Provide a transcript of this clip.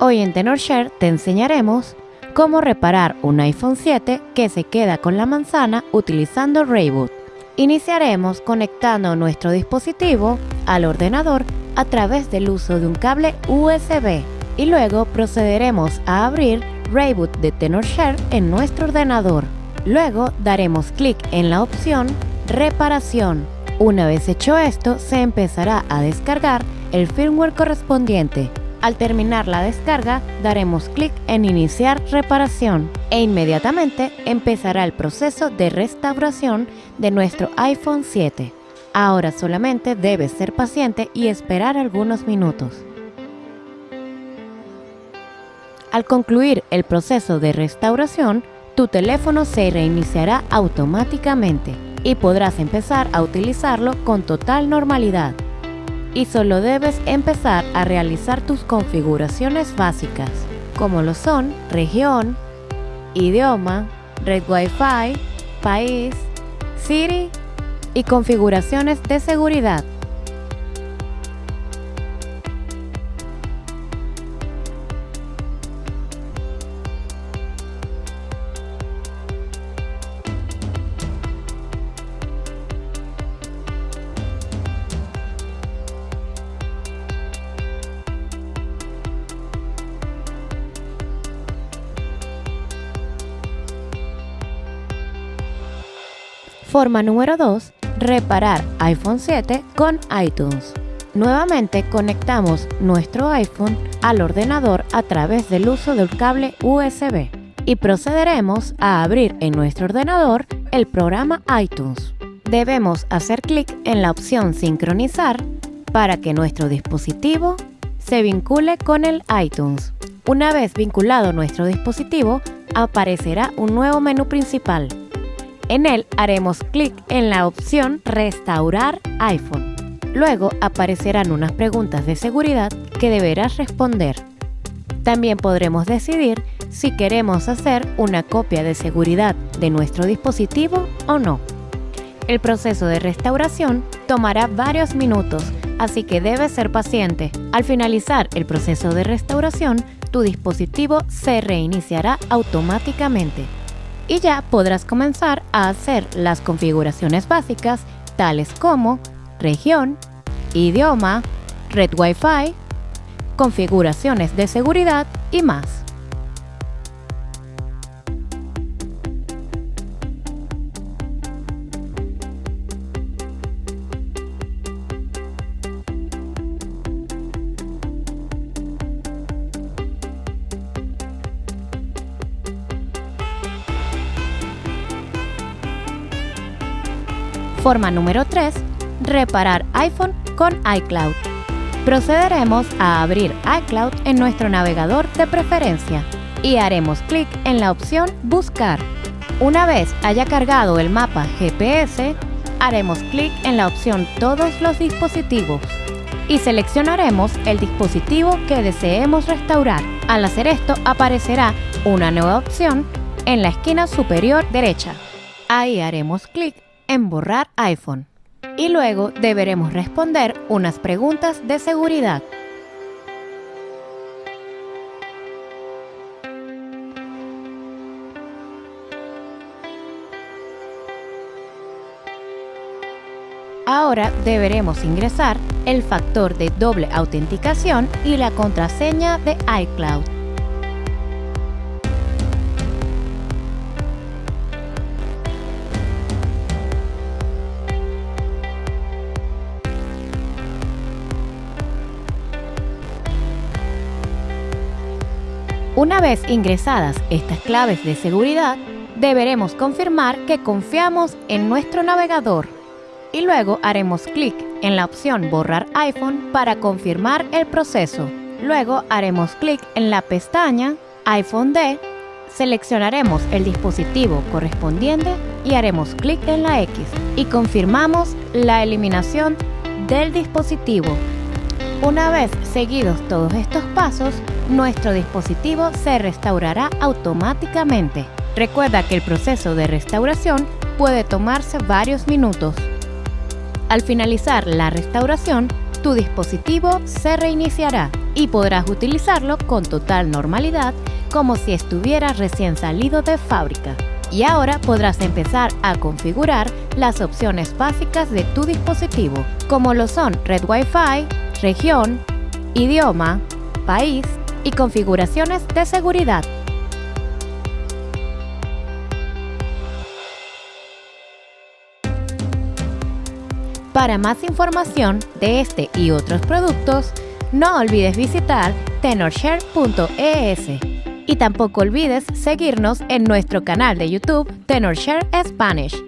Hoy en TenorShare te enseñaremos cómo reparar un iPhone 7 que se queda con la manzana utilizando Rayboot. Iniciaremos conectando nuestro dispositivo al ordenador a través del uso de un cable USB y luego procederemos a abrir Rayboot de TenorShare en nuestro ordenador. Luego daremos clic en la opción Reparación. Una vez hecho esto, se empezará a descargar el firmware correspondiente al terminar la descarga, daremos clic en Iniciar reparación e inmediatamente empezará el proceso de restauración de nuestro iPhone 7. Ahora solamente debes ser paciente y esperar algunos minutos. Al concluir el proceso de restauración, tu teléfono se reiniciará automáticamente y podrás empezar a utilizarlo con total normalidad y solo debes empezar a realizar tus configuraciones básicas, como lo son región, idioma, red Wi-Fi, país, Siri y configuraciones de seguridad. Forma número 2. Reparar iPhone 7 con iTunes. Nuevamente conectamos nuestro iPhone al ordenador a través del uso del cable USB y procederemos a abrir en nuestro ordenador el programa iTunes. Debemos hacer clic en la opción Sincronizar para que nuestro dispositivo se vincule con el iTunes. Una vez vinculado nuestro dispositivo, aparecerá un nuevo menú principal en él haremos clic en la opción Restaurar iPhone. Luego aparecerán unas preguntas de seguridad que deberás responder. También podremos decidir si queremos hacer una copia de seguridad de nuestro dispositivo o no. El proceso de restauración tomará varios minutos, así que debes ser paciente. Al finalizar el proceso de restauración, tu dispositivo se reiniciará automáticamente y ya podrás comenzar a hacer las configuraciones básicas tales como región, idioma, red Wi-Fi, configuraciones de seguridad y más. Forma número 3. Reparar iPhone con iCloud. Procederemos a abrir iCloud en nuestro navegador de preferencia y haremos clic en la opción Buscar. Una vez haya cargado el mapa GPS, haremos clic en la opción Todos los dispositivos y seleccionaremos el dispositivo que deseemos restaurar. Al hacer esto aparecerá una nueva opción en la esquina superior derecha. Ahí haremos clic en Borrar iPhone. Y luego deberemos responder unas preguntas de seguridad. Ahora deberemos ingresar el factor de doble autenticación y la contraseña de iCloud. Una vez ingresadas estas claves de seguridad, deberemos confirmar que confiamos en nuestro navegador y luego haremos clic en la opción Borrar iPhone para confirmar el proceso. Luego haremos clic en la pestaña iPhone D, seleccionaremos el dispositivo correspondiente y haremos clic en la X y confirmamos la eliminación del dispositivo. Una vez seguidos todos estos pasos, nuestro dispositivo se restaurará automáticamente. Recuerda que el proceso de restauración puede tomarse varios minutos. Al finalizar la restauración, tu dispositivo se reiniciará y podrás utilizarlo con total normalidad como si estuviera recién salido de fábrica. Y ahora podrás empezar a configurar las opciones básicas de tu dispositivo, como lo son Red Wi-Fi, región, idioma, país y configuraciones de seguridad. Para más información de este y otros productos, no olvides visitar tenorshare.es y tampoco olvides seguirnos en nuestro canal de YouTube Tenorshare Spanish